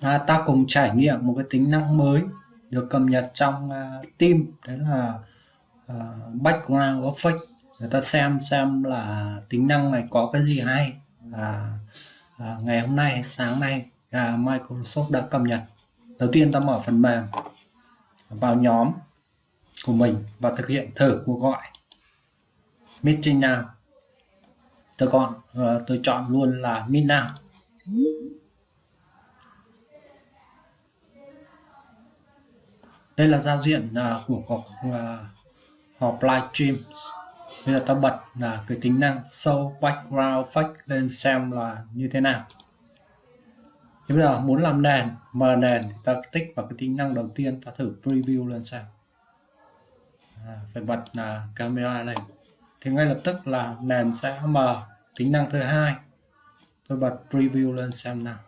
à, ta cùng trải nghiệm một cái tính năng mới được cập nhật trong uh, team. Đấy là uh, background effect người ta xem xem là tính năng này có cái gì hay. À, à, ngày hôm nay sáng nay à, Microsoft đã cập nhật. Đầu tiên ta mở phần mềm vào nhóm của mình và thực hiện thử cuộc gọi. Meeting nào? tôi còn, uh, à, tôi chọn luôn là meet now. Đây là giao diện uh, của cuộc uh, họp livestream bây giờ ta bật là cái tính năng show background effect lên xem là như thế nào. Thì bây giờ muốn làm nền mở nền thì ta tích vào cái tính năng đầu tiên ta thử preview lên xem. À, phải bật là camera này thì ngay lập tức là nền sẽ mở. Tính năng thứ hai tôi bật preview lên xem nào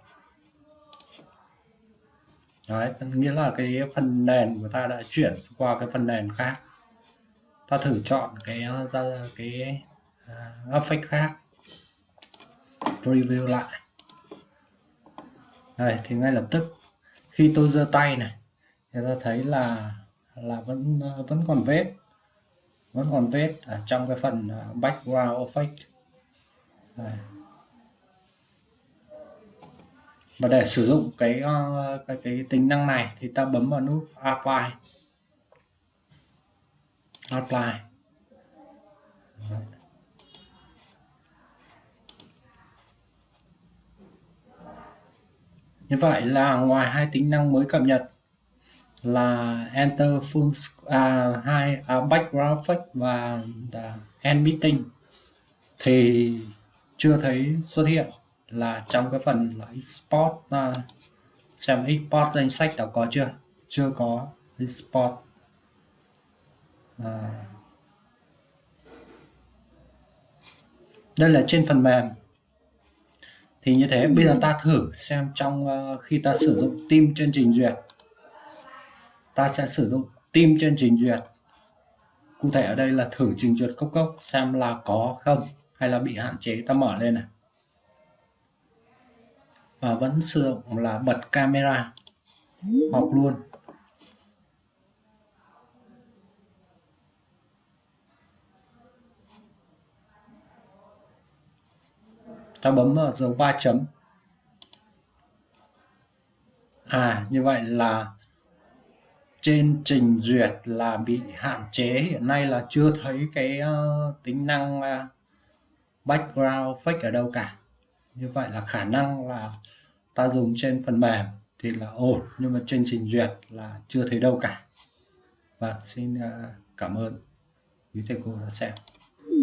đấy nghĩa là cái phần nền của ta đã chuyển qua cái phần nền khác. Ta thử chọn cái ra cái à, uh, effect khác. Preview lại. Đây thì ngay lập tức khi tôi giơ tay này thì ta thấy là là vẫn vẫn còn vết. Vẫn còn vết ở trong cái phần à, background effect này và để sử dụng cái ờ, cái cái tính năng này thì ta bấm vào nút apply. Apply. Như vậy là ngoài hai tính năng mới cập nhật là enter full à, hai à, background effect và à, end meeting thì chưa thấy xuất hiện là trong cái phần là export uh, xem export danh sách đã có chưa? Chưa có export. À. đây là trên phần mềm. Thì như thế bây giờ ta thử xem trong uh, khi ta sử dụng team trên trình duyệt. Ta sẽ sử dụng team trên trình duyệt. Cụ thể ở đây là thử trình duyệt cốc cốc xem là có không hay là bị hạn chế. Ta mở lên này và vẫn sử dụng là bật camera. Học luôn. Ta bấm vào dấu ba chấm. À như vậy là trên trình duyệt là bị hạn chế. Hiện nay là chưa thấy cái uh, tính năng uh, background fake ở đâu cả như vậy là khả năng là ta dùng trên phần mềm thì là ổn, nhưng mà trên trình duyệt là chưa thấy đâu cả. Và xin à, cảm ơn. Quý thầy cô đã xem. Ừ.